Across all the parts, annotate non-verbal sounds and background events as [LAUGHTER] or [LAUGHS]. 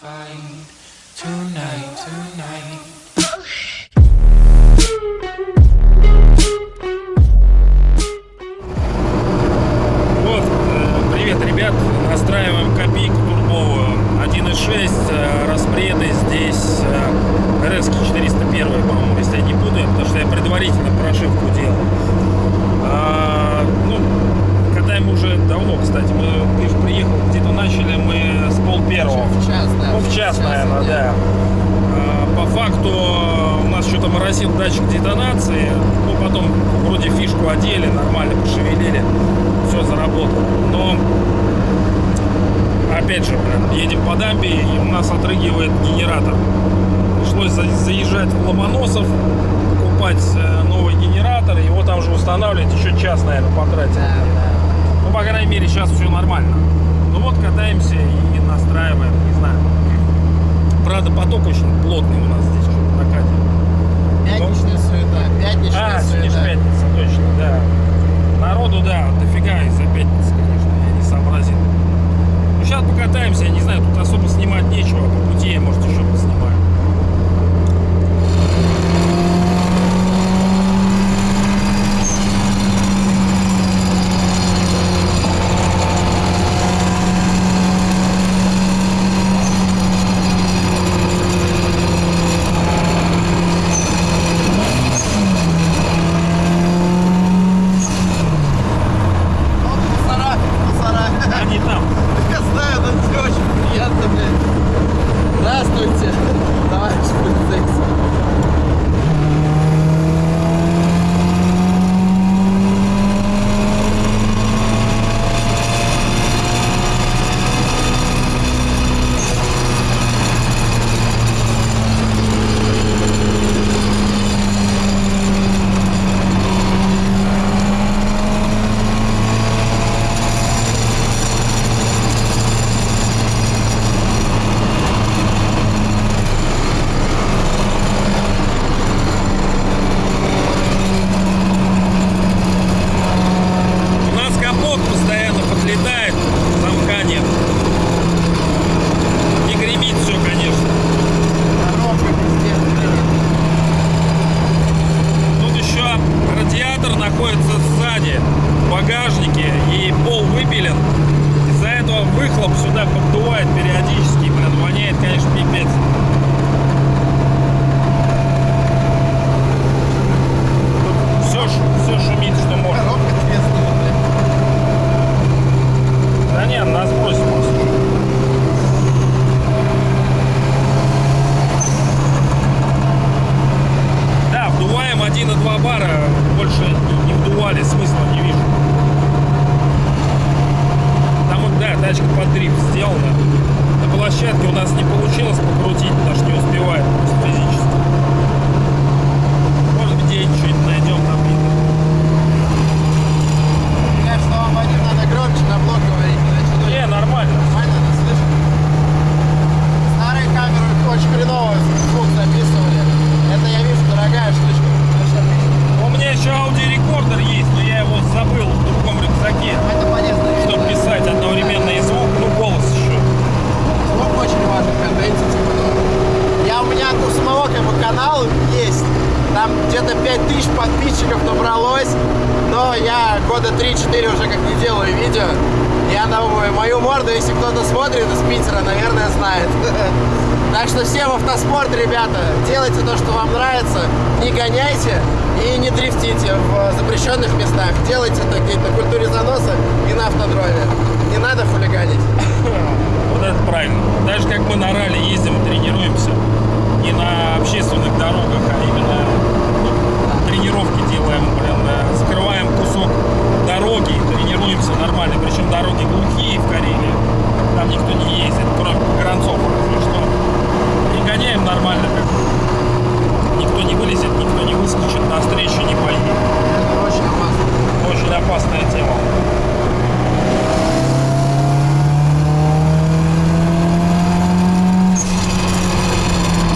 find tonight, tonight. Час, наверное, да. А, По факту у нас что-то моросил датчик детонации. Ну, потом вроде фишку одели, нормально пошевелили. Все заработало. Но, опять же, блин, едем по дамбе, и у нас отрыгивает генератор. Пришлось за- заезжать в Ломоносов, покупать э, новый генератор, его там же устанавливать, еще час, наверное, потратил. Ну, по крайней мере, сейчас все нормально. Ну вот катаемся и настраиваем, не знаю. Правда, поток очень плотный у нас здесь что-то на кате. Пятничная суета. Пятничная А, суета. пятница, точно, да. Народу, да, дофига из-за пятницы, конечно, я не сообразил. Ну, сейчас покатаемся, я не знаю, тут особо снимать нечего, по пути я, может, еще поснимаю. Ну, мусора, мусора. Они там. Я знаю, но это очень приятно, блядь. Здравствуйте, товарищ полицейский. У нас капот постоянно подлетает, замка нет. Не гремит все, конечно. Коробка пиздец, блядь. Тут еще радиатор находится сзади, в багажнике, и пол выпилен. Из-за этого выхлоп сюда поддувает периодически, блин, воняет, конечно, пипец. Тут все, все шумит, что можно. Коробка треснула, блядь. Да нет, нас бросит просто. Да, вдуваем 1,2 бара, больше не- вдували, смысла не вижу. Там, да, тачка под дрифт сделана. Площадке у нас не получилось покрутить, потому что не успевает физически. Может где-нибудь что-нибудь найдем там видно. Мне кажется, вам Вадим надо громче на блок говорить, иначе ну, Не, нормально. нормально нас слышно. Старые камеры очень хреново звук записывали. Это я вижу дорогая штучка. Вообще отлично. У меня еще аудиорекордер есть, но я его забыл в другом рюкзаке. Это полезно. Чтобы писать одновременно и звук, ну голос еще. Звук очень важен в контенте, типа, ну. Я у меня у самого как бы канал есть. Там где-то 5000 подписчиков набралось. Но я года 3-4 уже как не делаю видео. Я думаю, мою морду, если кто-то смотрит из Питера, наверное, знает. [LAUGHS] Так что всем автоспорт, ребята, делайте то, что вам нравится, не гоняйте и не дрифтите в запрещенных местах. Делайте где-то на культуре заноса и на автодроме. Не надо хулиганить. [LAUGHS] Вот это правильно. Даже как мы на ралли ездим тренируемся, не на общественных дорогах, а именно ну, тренировки делаем, блин, закрываем кусок дороги тренируемся нормально. Причем дороги глухие в Карелии, там никто не ездит, кроме погранцов разве что. И гоняем нормально, как никто не вылезет, никто не выскочит, на встречу не поедет. Это очень опасно. Очень опасная тема.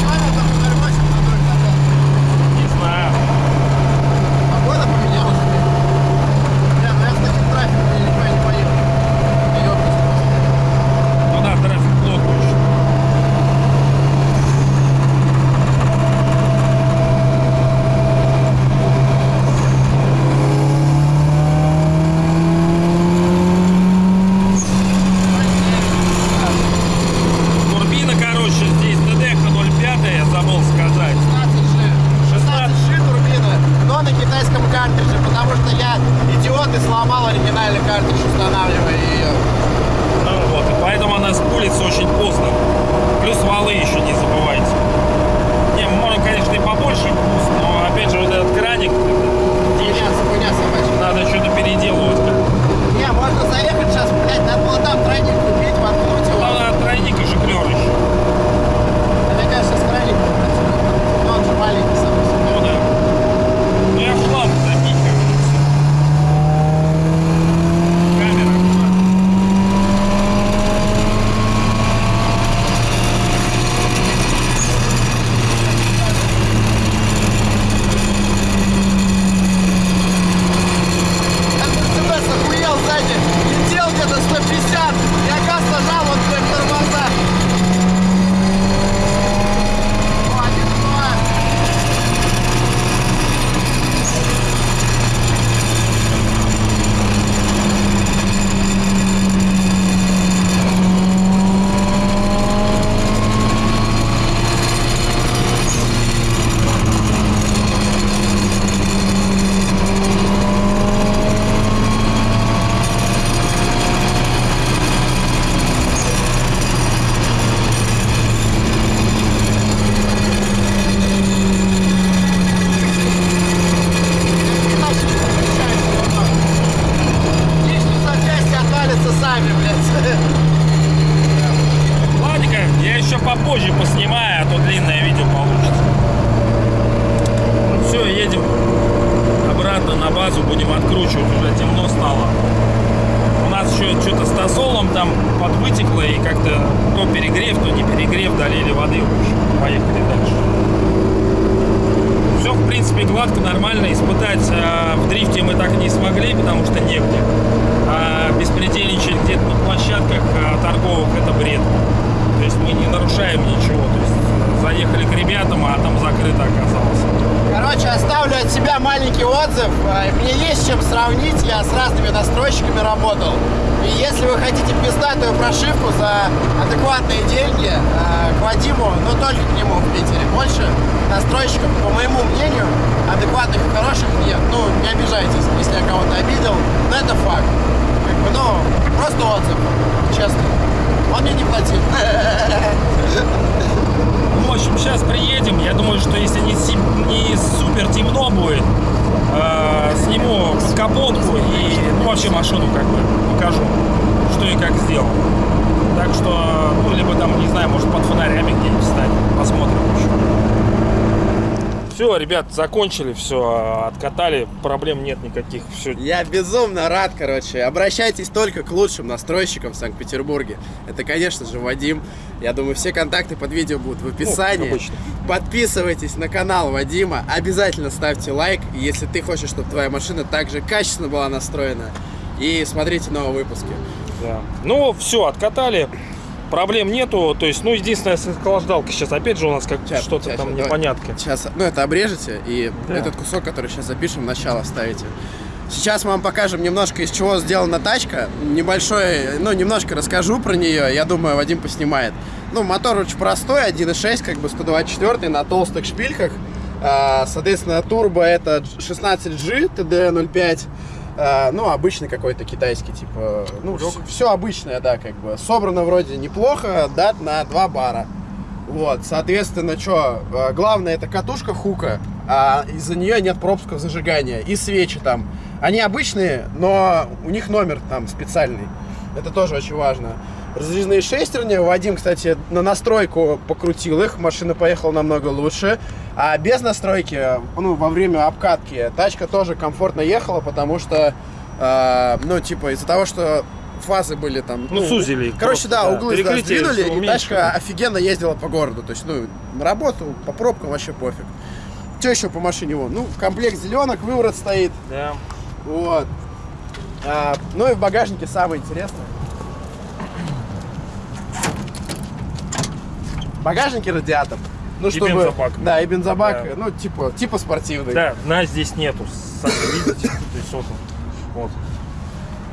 Человек там 08 на тройке забрал. Не знаю. Погода поменялась. Бля, ну я с таким трафиком я никуда не поеду. Я ёбнусь просто. Ну да, трафик плотный очень. оригинальный картридж, устанавливая ее. Ну вот, и спулится очень поздно. Плюс валы еще не забывайте. Не, можно, конечно, и побольше вкус, но опять же вот этот краник, Хуйня, хуйня собачья. надо что-то переделывать. Не, можно заехать сейчас, блядь, надо было там тройник купить, воткнуть его. Главное, тройник и жиклер еще. Мне кажется, с крайником працюет. Но он же маленький, сам по себе. Ну да. Ну я в хлам запихиваю. Камера. Этот Мерседес охуел сзади. Летел где-то 150. Я газ нажал, он блядь, тормоза. О, один, два. Иначе не получается, вот так. Лишние запчасти отвалятся сами, блядь. Ладненько, я еще попозже поснимаю, а то длинное видео получится. Ну все, едем обратно на базу, будем откручивать, уже темно стало. У нас тосолом там подвытекло и как-то то перегрев, то не перегрев, долили воды, в общем, поехали дальше. Все, в принципе, гладко, нормально. Испытать а, в дрифте мы так и не смогли, потому что негде. А беспредельничать где-то на площадках а, торговых – это бред. То есть мы не нарушаем ничего. То есть э, заехали к ребятам, а там закрыто оказалось. Короче, оставлю от себя маленький отзыв. Э, Мне есть чем сравнить, я с разными настройщиками работал. И если вы хотите пиздатую прошивку за адекватные деньги, э, к Вадиму, но только к нему в Питере, больше настройщиков, по моему мнению, адекватных и хороших нет. Ну, не обижайтесь, если я кого-то обидел, но это факт. Как бы, ну, просто отзыв, честно. Он мне не платил. [LAUGHS] В общем, сейчас приедем. Я думаю, что если не, не супер темно будет, э, сниму капотку и ну, вообще машину как бы покажу, что и как сделал. Так что, ну, либо там, не знаю, может под фонарями где-нибудь встать. Посмотрим еще. Все, ребят, закончили, все, откатали, проблем нет никаких. Все, Я безумно рад, короче. Обращайтесь только к лучшим настройщикам в Санкт-Петербурге. Это, конечно же, Вадим. Я думаю, все контакты под видео будут в описании. обычно. Подписывайтесь на канал Вадима. Обязательно ставьте лайк, если ты хочешь, чтобы твоя машина также качественно была настроена. И смотрите новые выпуски. Да. Ну, все, откатали. Проблем нету. То есть, ну, единственное, с охлаждалкой сейчас опять же у нас как что-то там давай. непонятка. Сейчас, ну это обрежете и Да. этот кусок, который сейчас запишем, начало вставите. Сейчас мы вам покажем немножко из чего сделана тачка. Небольшой, ну немножко расскажу про нее. Я думаю, Вадим поснимает. Ну, мотор очень простой, 1.6, как бы 124 на толстых шпильках. А, соответственно, турбо это 16G TD05. А, ну, обычный какой-то китайский, типа, ну, все обычное, да, как бы. Собрано вроде неплохо, дат на 2 бара. Вот, соответственно, что, главное это катушка хука, а из-за нее нет пропусков зажигания и свечи там. Они обычные, но у них номер там специальный. Это тоже очень важно. Раздвижные шестерни. Вадим, кстати, на настройку покрутил их. Машина поехала намного лучше. А без настройки, ну, во время обкатки, тачка тоже комфортно ехала, потому что, э, ну, типа, из-за того, что фазы были там... Ну, сузили их Короче, просто, да, да. углы да, сдвинули, и тачка офигенно ездила по городу. То есть, ну, на работу, по пробкам вообще пофиг. Что еще по машине? Вон? Ну, комплект зеленок, выворот стоит. Да. Вот. А, ну и в багажнике самое интересное. В багажнике радиатор. Ну, И чтобы... бензобак. Да, и бензобак, Да. ну, типа, типа спортивный. Да, нас здесь нету, сами видите. То есть вот. Вот.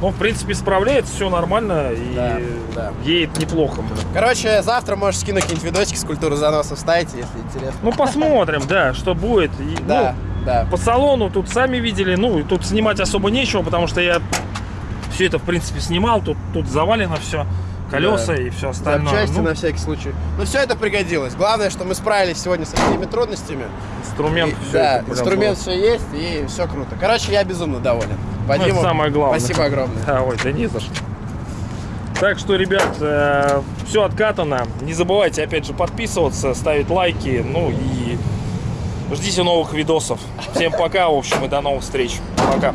Ну, в принципе, справляется, все нормально и Да, да. едет неплохо. блин. Короче, завтра можешь скинуть какие-нибудь видосики с культуры заноса вставите, если интересно. Ну, посмотрим, да, что будет. И, Да, ну, да. по салону тут сами видели, ну, и тут снимать особо нечего, потому что я Все это, в принципе, снимал. Тут, тут завалено все. Колеса Да. и все остальное. Запчасти Ну, на всякий случай. Но все это пригодилось. Главное, что мы справились сегодня со всеми трудностями. инструмент. И- всё да, инструмент все есть и все круто. Короче, я безумно доволен. Ну, Вадиму, это самое главное. Спасибо огромное. Да, ой, да не за что. Так что, ребят, все откатано. Не забывайте, опять же, подписываться, ставить лайки. Ну и ждите новых видосов. Всем пока, в общем, и до новых встреч. Пока.